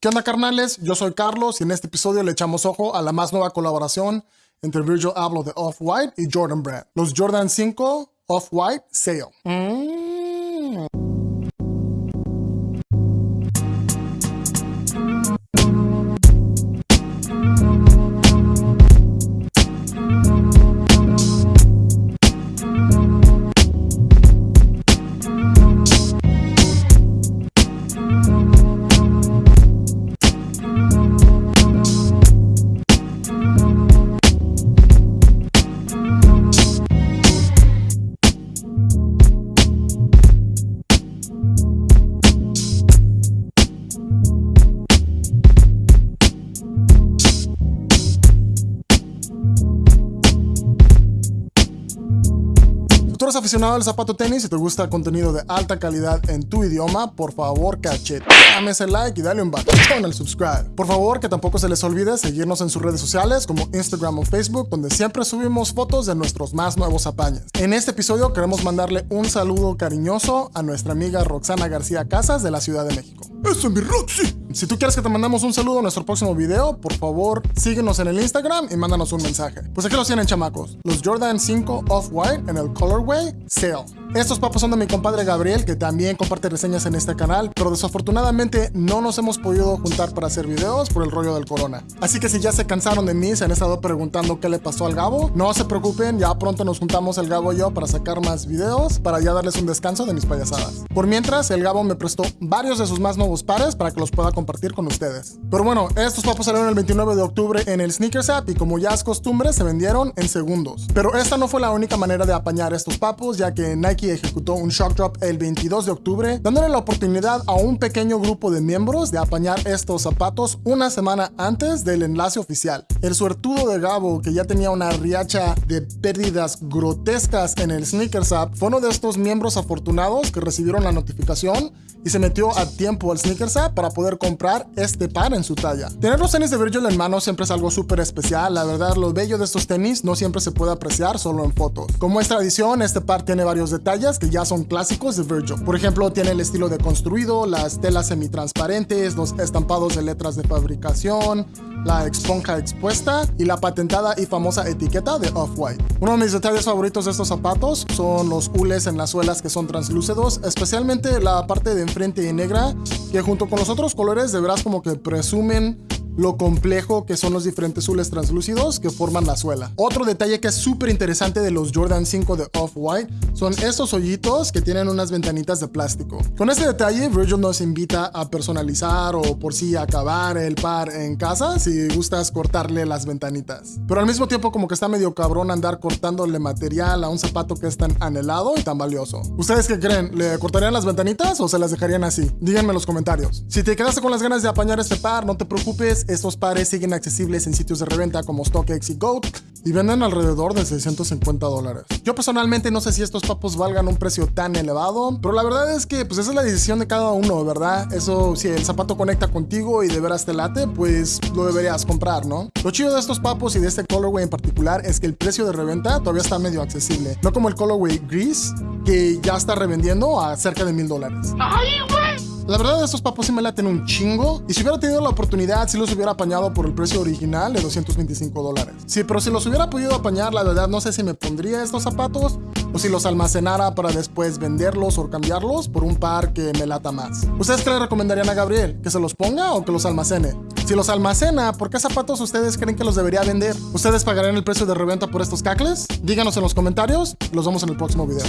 ¿Qué onda carnales? Yo soy Carlos y en este episodio le echamos ojo a la más nueva colaboración entre Virgil Abloh de Off-White y Jordan Brand. Los Jordan 5 Off-White Sale. Mm. Tú eres aficionado al zapato tenis y te gusta el contenido de alta calidad en tu idioma, por favor cachete, dame ese like y dale un batón al subscribe. Por favor que tampoco se les olvide seguirnos en sus redes sociales como Instagram o Facebook donde siempre subimos fotos de nuestros más nuevos apañes. En este episodio queremos mandarle un saludo cariñoso a nuestra amiga Roxana García Casas de la Ciudad de México. ¡Eso es mi Roxy! Si tú quieres que te mandamos un saludo en nuestro próximo video, por favor síguenos en el Instagram y mándanos un mensaje. Pues aquí los tienen chamacos, los Jordan 5 Off-White en el Colorway Sale. Estos papos son de mi compadre Gabriel, que también comparte reseñas en este canal, pero desafortunadamente no nos hemos podido juntar para hacer videos por el rollo del corona. Así que si ya se cansaron de mí, se han estado preguntando qué le pasó al Gabo, no se preocupen, ya pronto nos juntamos el Gabo y yo para sacar más videos, para ya darles un descanso de mis payasadas. Por mientras, el Gabo me prestó varios de sus más nuevos pares para que los pueda compartir con ustedes. Pero bueno, estos papos salieron el 29 de octubre en el Sneakers App y como ya es costumbre, se vendieron en segundos. Pero esta no fue la única manera de apañar estos papos, ya que Nike ejecutó un shock drop el 22 de octubre, dándole la oportunidad a un pequeño grupo de miembros de apañar estos zapatos una semana antes del enlace oficial. El suertudo de Gabo, que ya tenía una riacha de pérdidas grotescas en el Sneakers App, fue uno de estos miembros afortunados que recibieron la notificación y se metió a tiempo al Sneakers App para poder comprar este par en su talla. Tener los tenis de Virgil en mano siempre es algo súper especial, la verdad lo bello de estos tenis no siempre se puede apreciar solo en fotos. Como es tradición, este par tiene varios detalles que ya son clásicos de Virgil. Por ejemplo, tiene el estilo de construido, las telas semitransparentes, los estampados de letras de fabricación, la esponja expuesta y la patentada y famosa etiqueta de Off-White. Uno de mis detalles favoritos de estos zapatos son los hules en las suelas que son translúcidos, especialmente la parte de enfrente y negra, que junto con los otros colores de veras como que presumen lo complejo que son los diferentes azules translúcidos que forman la suela. Otro detalle que es súper interesante de los Jordan 5 de Off-White son estos hoyitos que tienen unas ventanitas de plástico. Con este detalle, Virgil nos invita a personalizar o por sí acabar el par en casa si gustas cortarle las ventanitas. Pero al mismo tiempo como que está medio cabrón andar cortándole material a un zapato que es tan anhelado y tan valioso. ¿Ustedes qué creen? ¿Le cortarían las ventanitas o se las dejarían así? Díganme en los comentarios. Si te quedaste con las ganas de apañar este par, no te preocupes, estos pares siguen accesibles en sitios de reventa como StockX y Goat y venden alrededor de 650 dólares. Yo personalmente no sé si estos papos valgan un precio tan elevado, pero la verdad es que pues esa es la decisión de cada uno, ¿verdad? Eso, si el zapato conecta contigo y de veras te late, pues lo deberías comprar, ¿no? Lo chido de estos papos y de este colorway en particular es que el precio de reventa todavía está medio accesible, no como el colorway gris que ya está revendiendo a cerca de mil dólares. ¡Ay, la verdad, estos papos sí me laten un chingo. Y si hubiera tenido la oportunidad, sí los hubiera apañado por el precio original de 225 dólares. Sí, pero si los hubiera podido apañar, la verdad, no sé si me pondría estos zapatos o si los almacenara para después venderlos o cambiarlos por un par que me lata más. ¿Ustedes qué le recomendarían a Gabriel? ¿Que se los ponga o que los almacene? Si los almacena, ¿por qué zapatos ustedes creen que los debería vender? ¿Ustedes pagarían el precio de reventa por estos cacles? Díganos en los comentarios, los vemos en el próximo video.